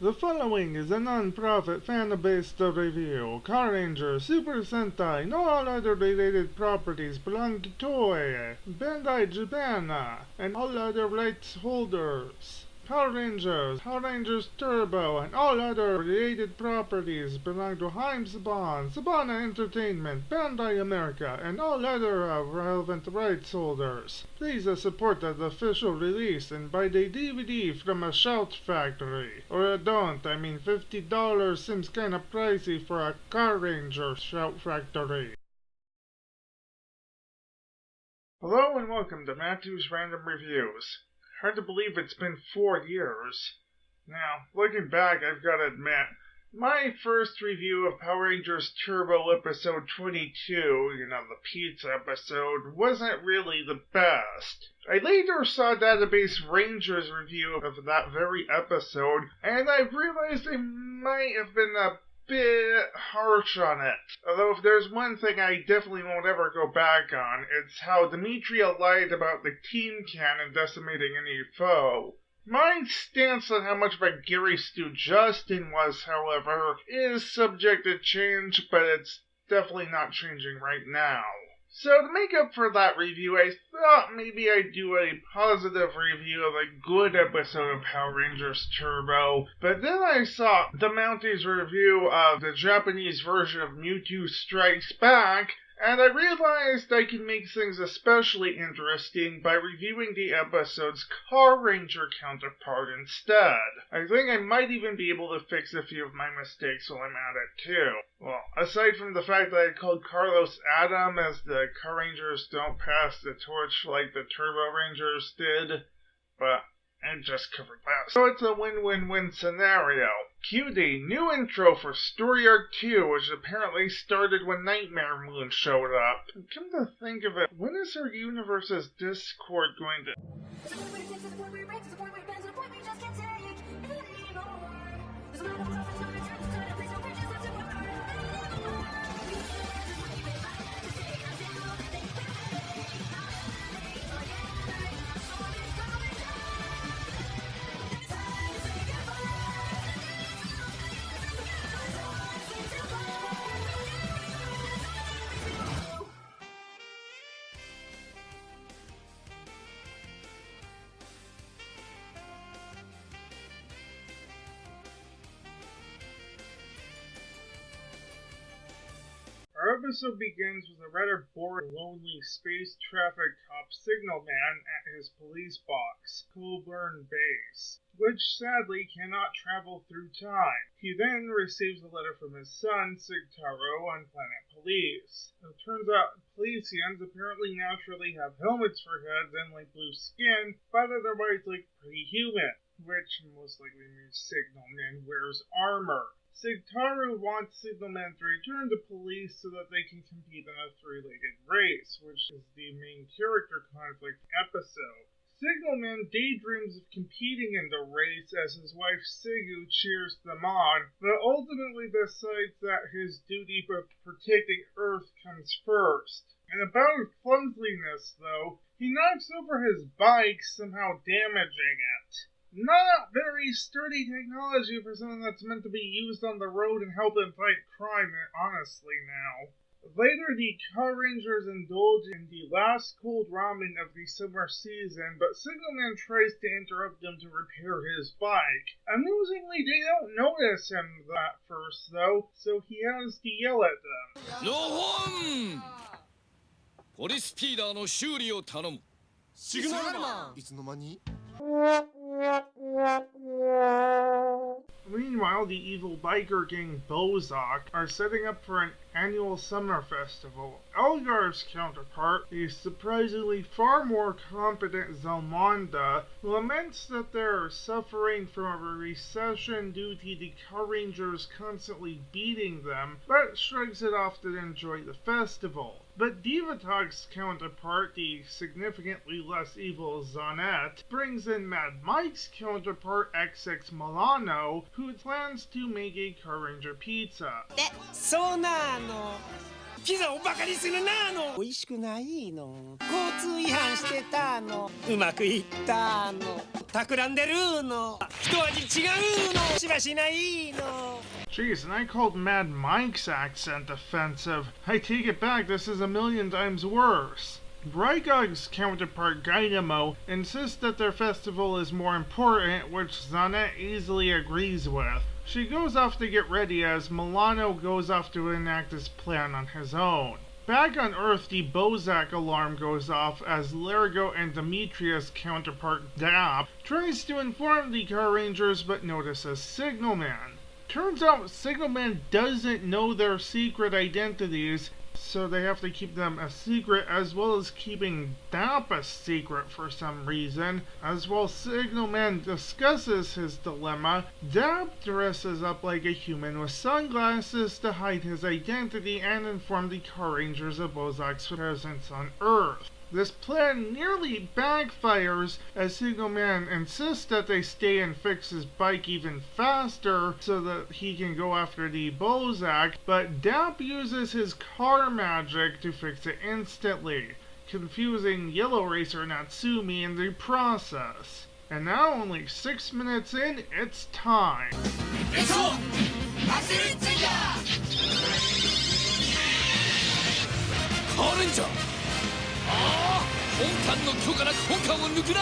The following is a non-profit fan-based review. Car Ranger, Super Sentai, and all other related properties belong to Toei, Bandai Japan, and all other rights holders. Power Rangers, Power Rangers Turbo, and all other related properties belong to Haim Saban, Sabana Entertainment, Bandai America, and all other uh, relevant rights holders. Please uh, support the official release and buy the DVD from a Shout Factory. Or uh, don't, I mean $50 seems kinda pricey for a Car Ranger Shout Factory. Hello and welcome to Matthew's Random Reviews. Hard to believe it's been four years. Now, looking back, I've got to admit, my first review of Power Rangers Turbo episode 22, you know, the pizza episode, wasn't really the best. I later saw Database Rangers review of that very episode, and I realized I might have been a bit harsh on it. Although if there's one thing I definitely won't ever go back on, it's how Dimitria lied about the team cannon decimating any foe. My stance on how much of a Gary Stu Justin was, however, is subject to change, but it's definitely not changing right now. So to make up for that review, I thought maybe I'd do a positive review of a good episode of Power Rangers Turbo, but then I saw the Mounties review of the Japanese version of Mewtwo Strikes Back, and I realized I can make things especially interesting by reviewing the episode's Car Ranger counterpart instead. I think I might even be able to fix a few of my mistakes while I'm at it too. Well, aside from the fact that I called Carlos Adam as the Car Rangers don't pass the torch like the Turbo Rangers did, but I just covered that. So it's a win-win-win scenario. Cue the new intro for Story Arc 2, which apparently started when Nightmare Moon showed up. Come to think of it, when is our universe's Discord going to... episode begins with a rather boring, lonely space traffic cop signalman at his police box, Koban Base, which sadly cannot travel through time. He then receives a letter from his son, Sigtaro, on Planet Police. It turns out Policians apparently naturally have helmets for heads and light blue skin, but otherwise look pretty human, which most likely means Signalman wears armor. Sigtaro wants Signalman to return to police so that they can compete in a three-legged race, which is the main character conflict episode. Signalman daydreams of competing in the race as his wife Sigu cheers them on, but ultimately decides that his duty of protecting Earth comes first. In a bout of clumsiness, though, he knocks over his bike, somehow damaging it not very sturdy technology for something that's meant to be used on the road and help in fight crime, honestly, now. Later, the Car Rangers indulge in the last cold ramen of the summer season, but Signalman tries to interrupt them to repair his bike. Amusingly, they don't notice him at first, though, so he has to yell at them. ロホンポリスピーダーの修理を頼むシグナルマンいつの間に Meanwhile, the evil biker gang Bowzock are setting up for an annual summer festival. Elgar's counterpart, the surprisingly far more competent Zelmonda, laments that they're suffering from a recession due to the Car Rangers constantly beating them, but shrugs it off to enjoy the festival. But Divatog's counterpart, the significantly less evil Zonette, brings in Mad Mike's counterpart XX Milano, who plans to make a Car Ranger pizza. そうな の ピザをバカにするなの美味しくないの交通違反してたのうまくいったの企んでるの一味違うのしばしないの Jeez, and I called Mad Mike's accent offensive. I take it back, this is a million times worse. Rygog's counterpart Dynamo insists that their festival is more important, which Zanet easily agrees with. She goes off to get ready as Milano goes off to enact his plan on his own. Back on Earth, the Bowzock alarm goes off as Largo and Demetrius' counterpart Dap tries to inform the Car Rangers but notices Signalman. Turns out Signalman doesn't know their secret identities, so they have to keep them a secret as well as keeping Dap a secret for some reason. As well, Signalman discusses his dilemma. Dap dresses up like a human with sunglasses to hide his identity and inform the Car Rangers of Bowzock's presence on Earth. This plan nearly backfires as Signalman insists that they stay and fix his bike even faster so that he can go after the Bowzock, but Dap uses his car magic to fix it instantly, confusing Yellow Racer Natsumi in the process. And now only six minutes in, it's time. It's ああ本艦の許可なく本艦を抜くな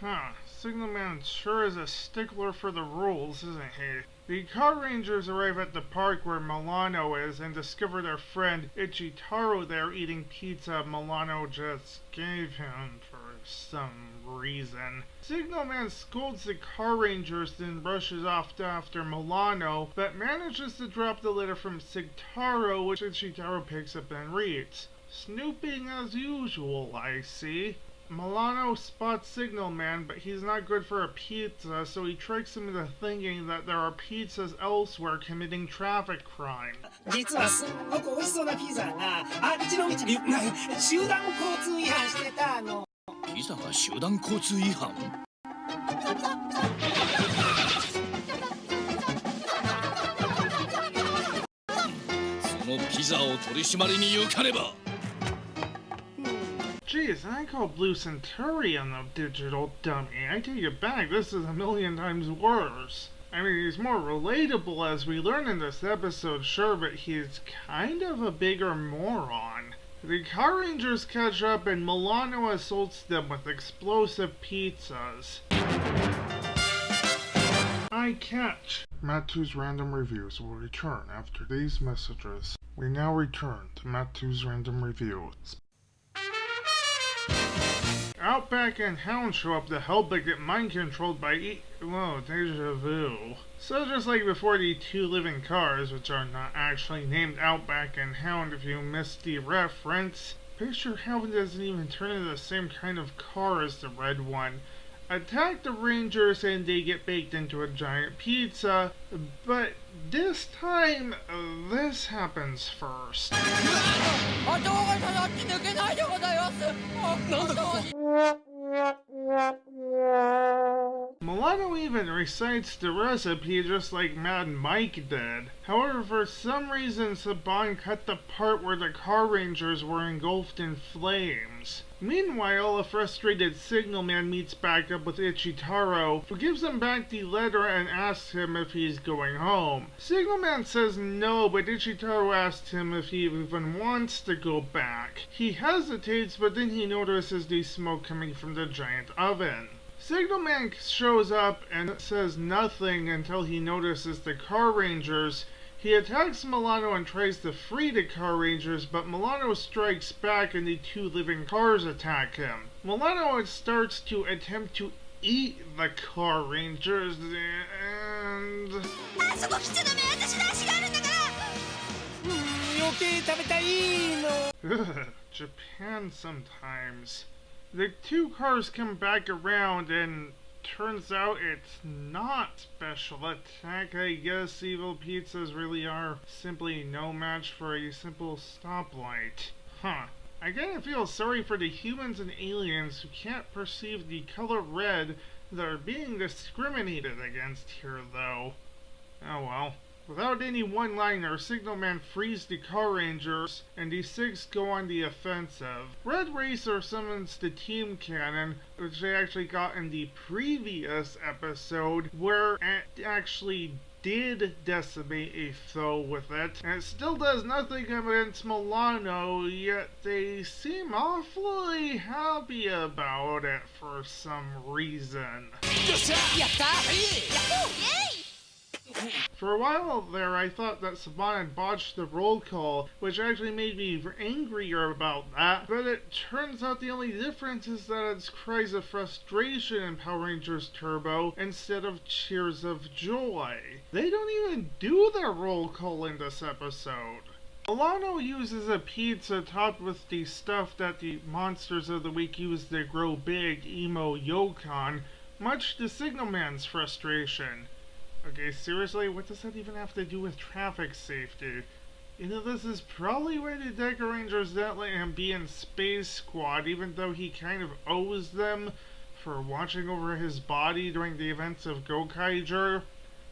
Huh. Signalman sure is a stickler for the rules, isn't he? The Car Rangers arrive at the park where Milano is and discover their friend Ichitaro there eating pizza Milano just gave him for some reason. Signalman scolds the Car Rangers, then rushes off after Milano, but manages to drop the letter from Sigtaro, which Ichitaro picks up and reads. Snooping as usual, I see. Milano spots Signalman, but he's not good for a pizza, so he tricks him into thinking that there are pizzas elsewhere committing traffic crime. 実はすっごく美味しそうなピザがあっちの道に集団交通違反してたのピザが集団交通違反そのピザを取り締まりに行かねば Geez, I call Blue Centurion a digital dummy. I take it back, this is a million times worse. I mean, he's more relatable as we learn in this episode, sure, but he's kind of a bigger moron. The Car Rangers catch up and Milano assaults them with explosive pizzas. I catch. Matthew's random reviews will return after these messages. We now return to Matthew's random reviews. Outback and Hound show up to help but get mind controlled by e- Whoa, deja vu. So just like before the two living cars, which are not actually named Outback and Hound if you missed the reference, Picture Hound doesn't even turn into the same kind of car as the red one attack the Rangers and they get baked into a giant pizza. But this time, this happens first. Milano even recites the recipe just like Mad Mike did. However, for some reason, Saban cut the part where the Car Rangers were engulfed in flames. Meanwhile, a frustrated Signalman meets back up with Ichitaro, who gives him back the letter and asks him if he's going home. Signalman says no, but Ichitaro asks him if he even wants to go back. He hesitates, but then he notices the smoke coming from the giant oven. Signalman shows up and says nothing until he notices the Car Rangers. He attacks Milano and tries to free the Car Rangers, but Milano strikes back and the two living cars attack him. Milano starts to attempt to eat the Car Rangers and... あそこ来ちゃダメ私の足があるんだからうん余計食べたいの Ugh, Japan sometimes. The two cars come back around and turns out it's not special attack. I guess evil pizzas really are simply no match for a simple stoplight. Huh. I kinda feel sorry for the humans and aliens who can't perceive the color red that are being discriminated against here, though. Oh well. Without any one-liner, Signalman frees the Car Rangers, and the six go on the offensive. Red Racer summons the Team Cannon, which they actually got in the previous episode, where it actually did decimate a foe with it, and it still does nothing against Milano, yet they seem awfully happy about it for some reason. For a while there, I thought that Saban had botched the roll call, which actually made me angrier about that, but it turns out the only difference is that it's cries of frustration in Power Rangers Turbo instead of cheers of joy. They don't even do their roll call in this episode. Milano uses a pizza topped with the stuff that the monsters of the week use to grow big imo yokan, much to Signalman's frustration. Okay, seriously, what does that even have to do with traffic safety? You know, this is probably why the Deka Rangers don't let him be in Space Squad, even though he kind of owes them for watching over his body during the events of Gokaiger.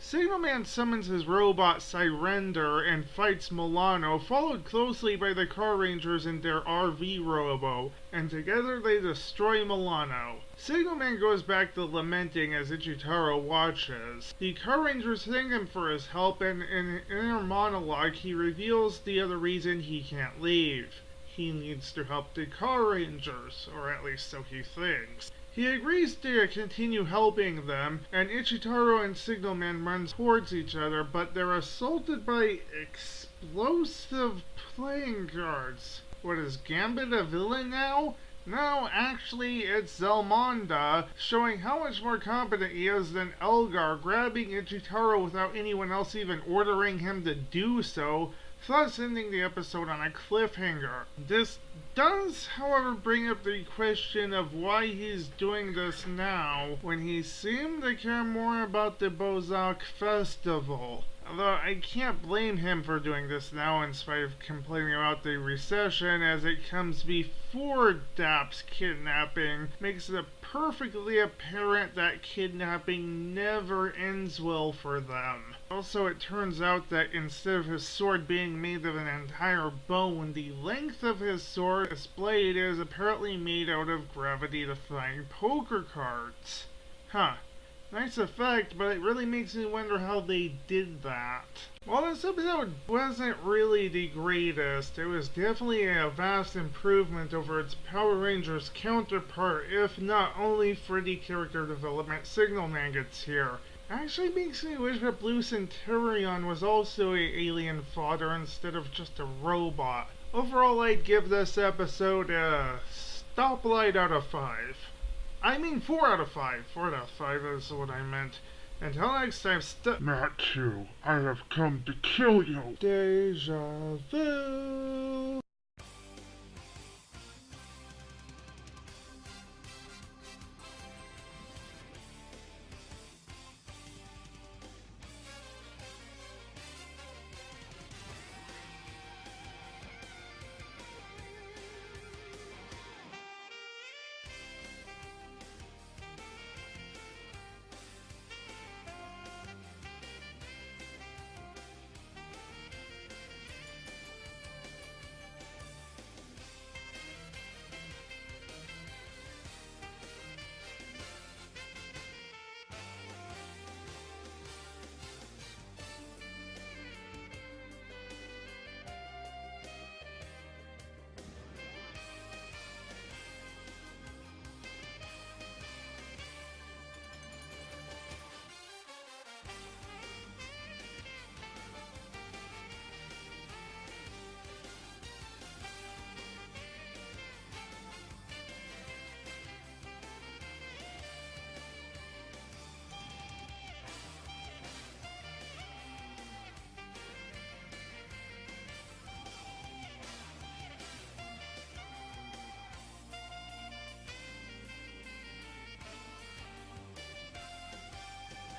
Signalman summons his robot Sirender and fights Milano, followed closely by the Car Rangers and their RV robo, and together they destroy Milano. Signalman goes back to lamenting as Ichitaro watches. The Car Rangers thank him for his help, and in an inner monologue, he reveals the other reason he can't leave. He needs to help the Car Rangers, or at least so he thinks. He agrees to continue helping them, and Ichitaro and Signalman run towards each other, but they're assaulted by explosive playing cards. What is Gambit a villain now? No, actually, it's Zelmoda, showing how much more competent he is than Elgar, grabbing Ichitaro without anyone else even ordering him to do so, thus ending the episode on a cliffhanger. This does, however, bring up the question of why he's doing this now, when he seemed to care more about the Bowzock Festival. Although I can't blame him for doing this now in spite of complaining about the recession as it comes before Dap's kidnapping makes it perfectly apparent that kidnapping never ends well for them. Also, it turns out that instead of his sword being made of an entire bone, the length of his sword, blade, is apparently made out of gravity-defying poker cards. Huh. Nice effect, but it really makes me wonder how they did that. While this episode wasn't really the greatest, it was definitely a vast improvement over its Power Rangers counterpart, if not only for the character development Signalman gets here. Actually makes me wish that Blue Centurion was also a alien fodder instead of just a robot. Overall, I'd give this episode a stoplight out of 5. I mean 4 out of 5. 4 out of 5 is what I meant. Until next time, st- Matthew, I have come to kill you. Deja vu.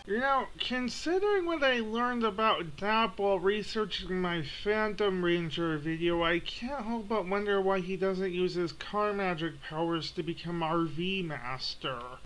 You know, considering what I learned about Dap while researching my Phantom Ranger video, I can't help but wonder why he doesn't use his car magic powers to become RV Master.